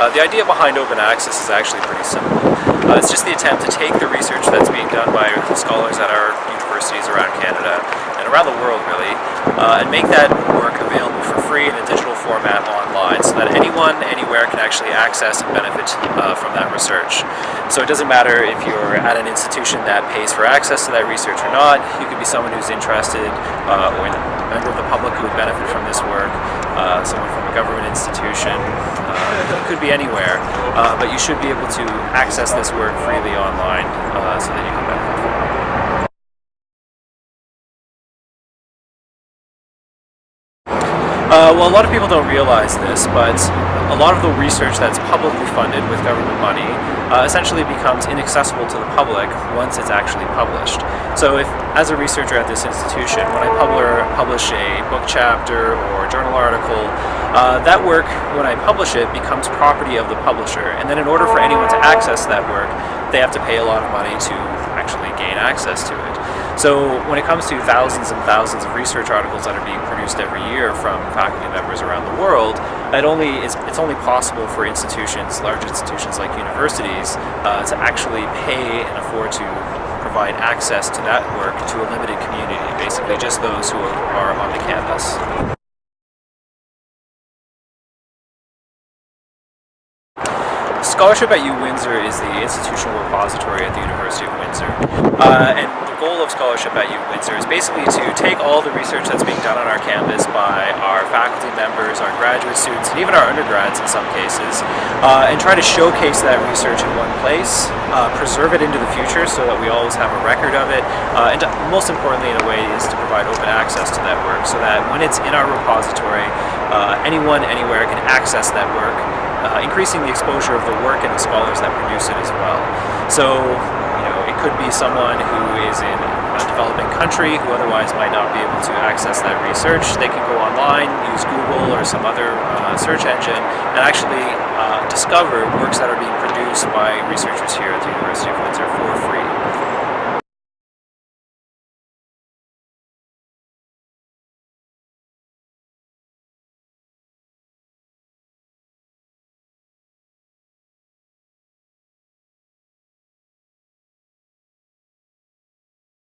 Uh, the idea behind open access is actually pretty simple. Uh, it's just the attempt to take the research that's being done by scholars at our universities around Canada and around the world really, uh, and make that work available for free in a digital format online so that anyone, anywhere can actually access and benefit uh, from that research. So it doesn't matter if you're at an institution that pays for access to that research or not, you could be someone who's interested uh, or a member of the public who would benefit from this work, uh, someone from a government institution, uh, could be anywhere, uh, but you should be able to access this work freely online uh, so that you Uh, well, a lot of people don't realize this, but a lot of the research that's publicly funded with government money uh, essentially becomes inaccessible to the public once it's actually published. So if, as a researcher at this institution, when I publish a book chapter or journal article, uh, that work, when I publish it, becomes property of the publisher. And then in order for anyone to access that work, they have to pay a lot of money to actually gain access to it. So when it comes to thousands and thousands of research articles that are being produced every year from faculty members around the world, it only is, it's only possible for institutions, large institutions like universities, uh, to actually pay and afford to provide access to that work to a limited community, basically just those who are on the campus. Scholarship at U-Windsor is the institutional repository at the University of Windsor. Uh, and Scholarship at U-Windsor is basically to take all the research that's being done on our campus by our faculty members, our graduate students, and even our undergrads in some cases, uh, and try to showcase that research in one place, uh, preserve it into the future so that we always have a record of it, uh, and most importantly in a way is to provide open access to that work so that when it's in our repository, uh, anyone, anywhere can access that work uh, increasing the exposure of the work and the scholars that produce it as well. So, you know, it could be someone who is in country who otherwise might not be able to access that research. They can go online, use Google or some other uh, search engine, and actually uh, discover works that are being produced by researchers here at the University of Windsor for free.